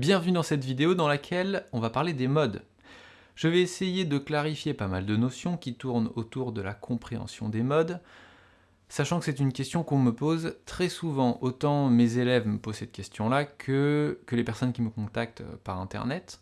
Bienvenue dans cette vidéo dans laquelle on va parler des modes. Je vais essayer de clarifier pas mal de notions qui tournent autour de la compréhension des modes, sachant que c'est une question qu'on me pose très souvent. Autant mes élèves me posent cette question-là que, que les personnes qui me contactent par internet.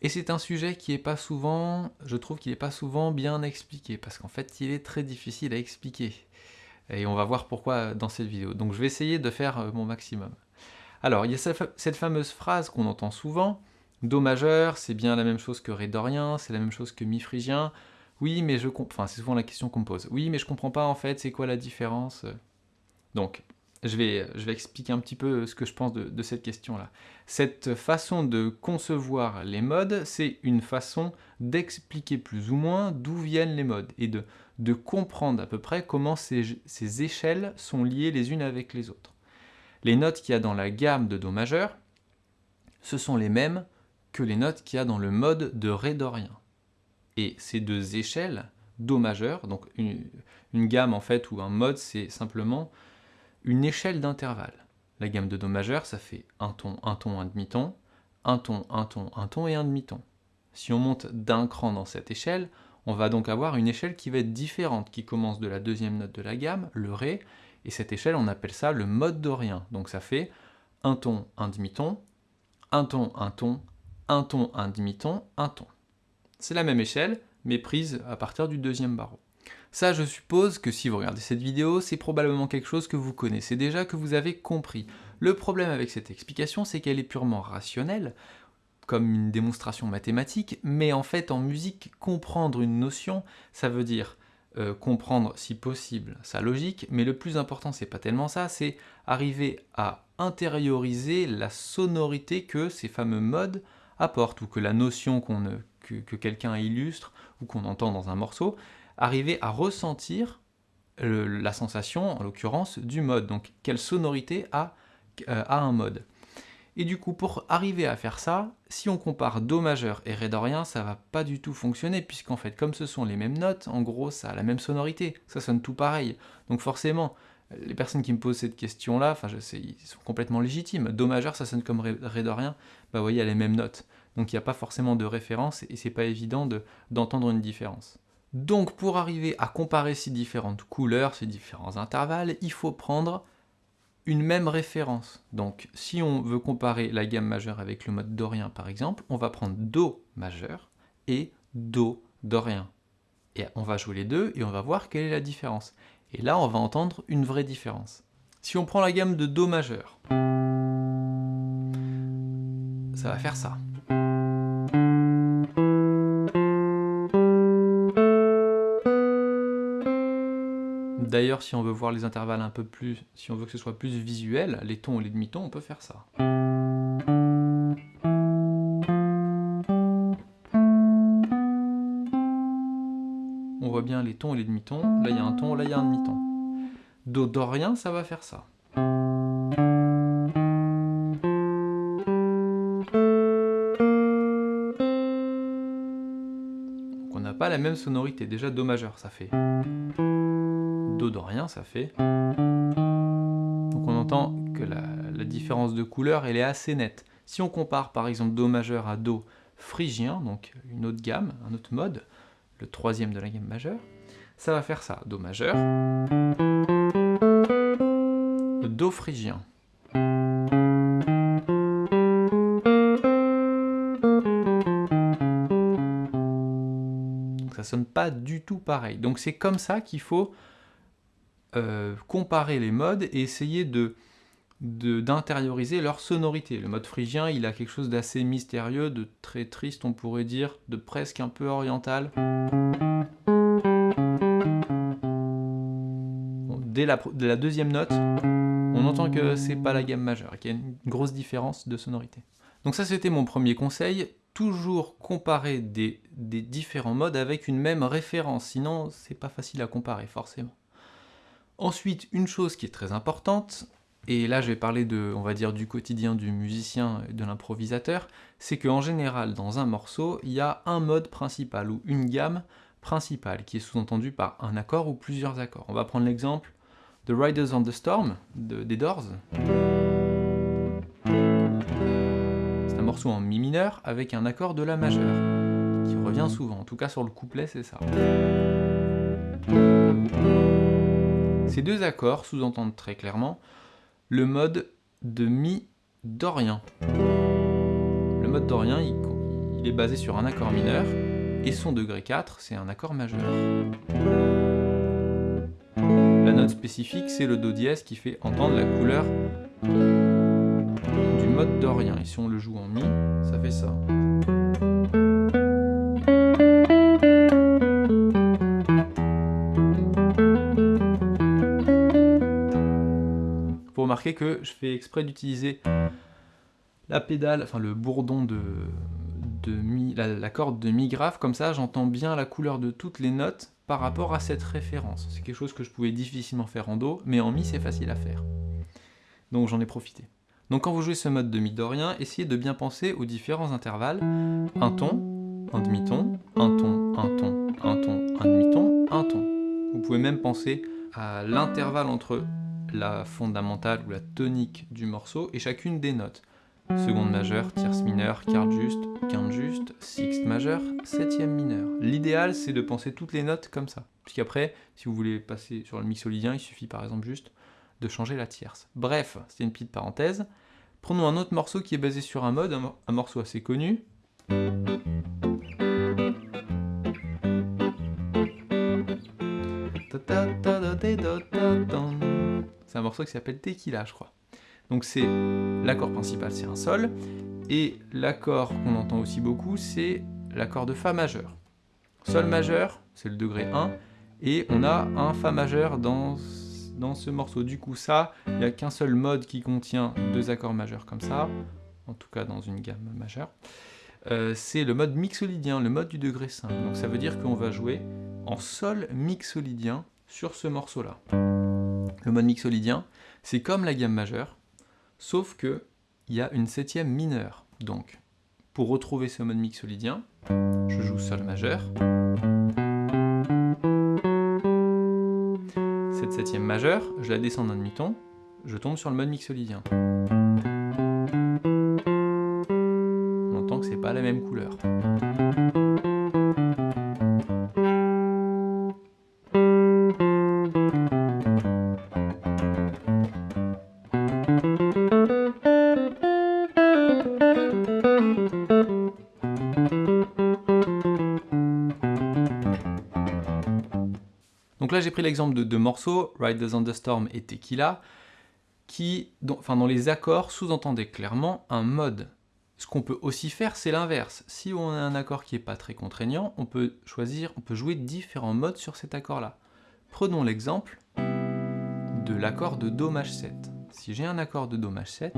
Et c'est un sujet qui est pas souvent, je trouve qu'il n'est pas souvent bien expliqué, parce qu'en fait il est très difficile à expliquer. Et on va voir pourquoi dans cette vidéo. Donc je vais essayer de faire euh, mon maximum. Alors, il y a cette fameuse phrase qu'on entend souvent, Do majeur, c'est bien la même chose que Ré dorien, c'est la même chose que Mi phrygien. Oui, mais je comprends... Enfin, c'est souvent la question qu'on me pose. Oui, mais je comprends pas en fait, c'est quoi la différence? Donc, je vais, je vais expliquer un petit peu ce que je pense de, cette question-là. Cette façon de concevoir les modes, c'est une façon d'expliquer plus ou moins d'où viennent les modes et de, comprendre à peu près comment ces échelles sont liées les unes avec les autres. Les notes qu'il y a dans la gamme de Do majeur, ce sont les mêmes que les notes qu'il y a dans le mode de Ré dorien. Et ces deux échelles, Do majeur, donc une, gamme en fait, ou un mode, c'est simplement une échelle d'intervalle. La gamme de Do majeur, ça fait un ton, un ton, un demi-ton, un ton, un ton, un ton et un demi-ton. Si on monte d'un cran dans cette échelle, on va donc avoir une échelle qui va être différente, qui commence de la deuxième note de la gamme, le Ré, et cette échelle, on appelle ça le mode dorien. Donc ça fait un ton, un demi-ton, un ton, un ton, un ton, un demi-ton, un ton. C'est la même échelle, mais prise à partir du deuxième barreau. Ça, je suppose que si vous regardez cette vidéo, c'est probablement quelque chose que vous connaissez déjà, que vous avez compris. Le problème avec cette explication, c'est qu'elle est purement rationnelle, comme une démonstration mathématique, mais en fait, en musique, comprendre une notion, ça veut dire euh, comprendre si possible sa logique, mais le plus important c'est pas tellement ça, c'est arriver à intérioriser la sonorité que ces fameux modes apportent, ou que la notion que, quelqu'un illustre, ou qu'on entend dans un morceau, arriver à ressentir la sensation, en l'occurrence, du mode, donc quelle sonorité a, euh, a un mode. Et du coup, pour arriver à faire ça, si on compare Do majeur et Ré dorien, ça va pas du tout fonctionner, puisqu'en fait, comme ce sont les mêmes notes, en gros, ça a la même sonorité, ça sonne tout pareil. Donc forcément, les personnes qui me posent cette question-là, enfin, je sais, ils sont complètement légitimes. Do majeur, ça sonne comme Ré, dorien, bah vous voyez, il les mêmes notes. Donc il n'y a pas forcément de référence, et c'est pas évident d'entendre une différence. Donc pour arriver à comparer ces différentes couleurs, ces différents intervalles, il faut prendre une même référence. Donc si on veut comparer la gamme majeure avec le mode dorien par exemple, on va prendre Do majeur et Do dorien. Et on va jouer les deux et on va voir quelle est la différence. Et là on va entendre une vraie différence. Si on prend la gamme de Do majeur, ça va faire ça. D'ailleurs, si on veut voir les intervalles un peu plus, si on veut que ce soit plus visuel, les tons et les demi-tons, on peut faire ça. On voit bien les tons et les demi-tons, là il y a un ton, là il y a un demi-ton. Do dorien, ça va faire ça. On n'a pas la même sonorité, déjà Do majeur ça fait do dorien, ça fait... Donc on entend que la, différence de couleur, elle est assez nette. Si on compare par exemple Do majeur à Do phrygien, donc une autre gamme, un autre mode, le troisième de la gamme majeure, ça va faire ça, Do majeur, Do phrygien. Donc ça sonne pas du tout pareil. Donc c'est comme ça qu'il faut euh, comparer les modes et essayer de d'intérioriser leur sonorité. Le mode phrygien, il a quelque chose d'assez mystérieux, de très triste, on pourrait dire, de presque un peu oriental. dès la, deuxième note, on entend que c'est pas la gamme majeure, qu'il y a une grosse différence de sonorité. Donc ça, c'était mon premier conseil, toujours comparer des, des différents modes avec une même référence, sinon c'est pas facile à comparer, forcément. Ensuite, une chose qui est très importante, et là je vais parler de, on va dire, du quotidien du musicien et de l'improvisateur, c'est qu'en général, dans un morceau, il y a un mode principal, ou une gamme principale, qui est sous-entendue par un accord ou plusieurs accords. On va prendre l'exemple de Riders on the Storm, des Doors. C'est morceau en mi mineur avec un accord de la majeure, qui revient souvent, en tout cas sur le couplet c'est ça. Ces deux accords sous-entendent très clairement le mode de mi dorien. Le mode dorien, il, est basé sur un accord mineur, et son degré 4, c'est un accord majeur. La note spécifique, c'est le Do dièse qui fait entendre la couleur du mode dorien. Et si on le joue en Mi, ça fait ça. Vous remarquez que je fais exprès d'utiliser la pédale, enfin le bourdon de, mi, la, corde de mi grave, comme ça j'entends bien la couleur de toutes les notes par rapport à cette référence. C'est quelque chose que je pouvais difficilement faire en Do, mais en mi c'est facile à faire. Donc j'en ai profité. Donc quand vous jouez ce mode de mi dorien, essayez de bien penser aux différents intervalles. Un ton, un demi-ton, un ton, un ton, un ton, un demi-ton, un ton. Vous pouvez même penser à l'intervalle entre la fondamentale ou la tonique du morceau et chacune des notes seconde majeure, tierce mineure, quarte juste, quinte juste, sixte majeure, septième mineure. L'idéal, c'est de penser toutes les notes comme ça. Puisqu'après, si vous voulez passer sur le mixolydien, il suffit par exemple juste de changer la tierce. Bref, c'était une petite parenthèse. Prenons un autre morceau qui est basé sur un mode, un morceau assez connu. C'est un morceau qui s'appelle Tequila, je crois. Donc c'est l'accord principal, c'est un sol, et l'accord qu'on entend aussi beaucoup, c'est l'accord de Fa majeur. Sol majeur, c'est le degré 1, et on a un Fa majeur dans, dans ce morceau. Du coup, ça, il n'y a qu'un seul mode qui contient deux accords majeurs comme ça, en tout cas dans une gamme majeure. Euh, c'est le mode mixolydien, le mode du degré 5. Donc ça veut dire qu'on va jouer en sol mixolydien sur ce morceau-là. Le mode mixolydien, c'est comme la gamme majeure, Sauf que il y a une septième mineure. Donc, pour retrouver ce mode mixolydien, je joue Sol majeur. Cette septième majeure, je la descends d'un demi-ton, je tombe sur le mode mixolydien. On entend que c'est pas la même couleur. Donc là, j'ai pris l'exemple de deux morceaux, Ride the Thunderstorm et Tequila, qui, dans les accords, sous-entendaient clairement un mode. Ce qu'on peut aussi faire, c'est l'inverse. Si on a un accord qui n'est pas très contraignant, on peut choisir, on peut jouer différents modes sur cet accord-là. Prenons l'exemple de l'accord de Do maj 7. Si j'ai un accord de Do maj 7,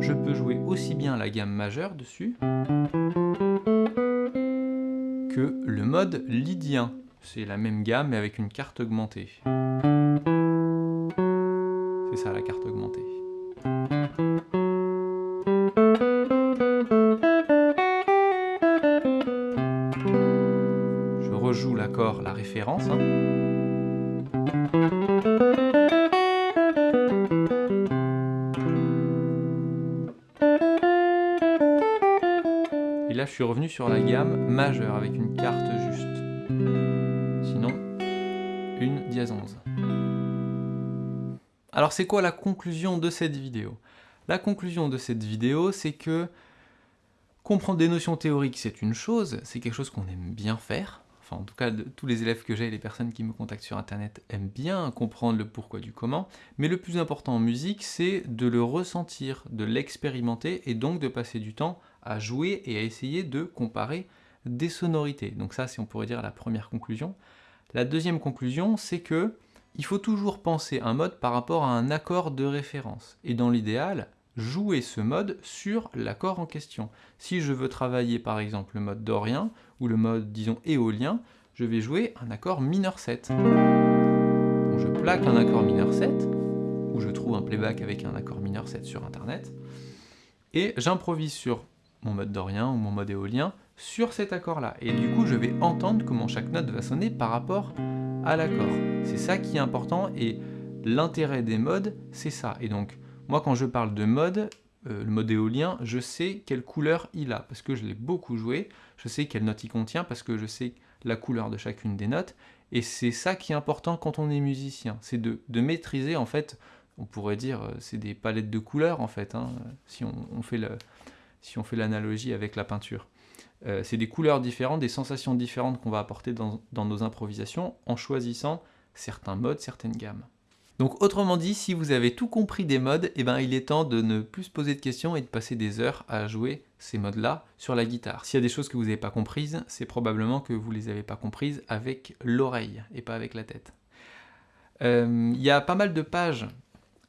je peux jouer aussi bien la gamme majeure dessus que le mode lydien. C'est la même gamme mais avec une carte augmentée. C'est ça la carte augmentée. Je rejoue l'accord, la référence. Hein. Et là, je suis revenu sur la gamme majeure avec une carte juste une dièse 11. Alors c'est quoi la conclusion de cette vidéo? La conclusion de cette vidéo, c'est que comprendre des notions théoriques, c'est une chose, c'est quelque chose qu'on aime bien faire. Enfin, en tout cas, tous les élèves que j'ai et les personnes qui me contactent sur Internet aiment bien comprendre le pourquoi du comment. Mais le plus important en musique, c'est de le ressentir, de l'expérimenter et donc de passer du temps à jouer et à essayer de comparer des sonorités. Donc ça, c'est on pourrait dire la première conclusion. La deuxième conclusion, c'est que il faut toujours penser un mode par rapport à un accord de référence. Et dans l'idéal, jouer ce mode sur l'accord en question. Si je veux travailler par exemple le mode dorien ou le mode, disons, éolien, je vais jouer un accord mineur 7. je plaque un accord mineur 7, ou je trouve un playback avec un accord mineur 7 sur internet, et j'improvise sur mon mode dorien ou mon mode éolien sur cet accord-là. Et du coup, je vais entendre comment chaque note va sonner par rapport à l'accord. C'est ça qui est important et l'intérêt des modes, c'est ça. Et donc, moi, quand je parle de mode, euh, le mode éolien, je sais quelle couleur il a, parce que je l'ai beaucoup joué, je sais quelle note il contient, parce que je sais la couleur de chacune des notes, et c'est ça qui est important quand on est musicien, c'est de, maîtriser, en fait, on pourrait dire, euh, c'est des palettes de couleurs, en fait, hein, si on, fait si on fait l'analogie avec la peinture. Euh, c'est des couleurs différentes, des sensations différentes qu'on va apporter dans, nos improvisations en choisissant certains modes, certaines gammes. Donc autrement dit, si vous avez tout compris des modes, eh ben, il est temps de ne plus se poser de questions et de passer des heures à jouer ces modes-là sur la guitare. S'il y a des choses que vous n'avez pas comprises, c'est probablement que vous ne les avez pas comprises avec l'oreille et pas avec la tête. Euh, il y a pas mal de pages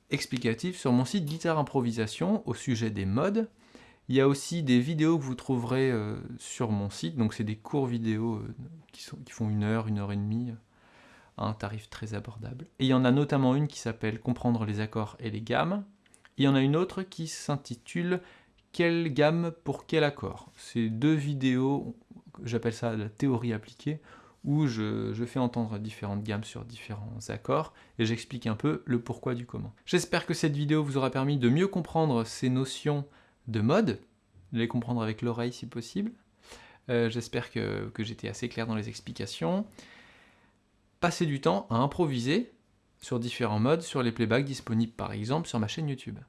explicatives sur mon site Guitare Improvisation au sujet des modes, il y a aussi des vidéos que vous trouverez euh, sur mon site, donc c'est des courts vidéos euh, qui, font une heure, une heure et demie, à un tarif très abordable. Et il y en a notamment une qui s'appelle « Comprendre les accords et les gammes ». il y en a une autre qui s'intitule « Quelle gamme pour quel accord ?» C'est deux vidéos, j'appelle ça la théorie appliquée, où je, je, fais entendre différentes gammes sur différents accords, et j'explique un peu le pourquoi du comment. J'espère que cette vidéo vous aura permis de mieux comprendre ces notions de mode, de les comprendre avec l'oreille si possible. Euh, j'espère que, que j'étais assez clair dans les explications. Passez du temps à improviser sur différents modes, sur les playbacks disponibles par exemple sur ma chaîne YouTube.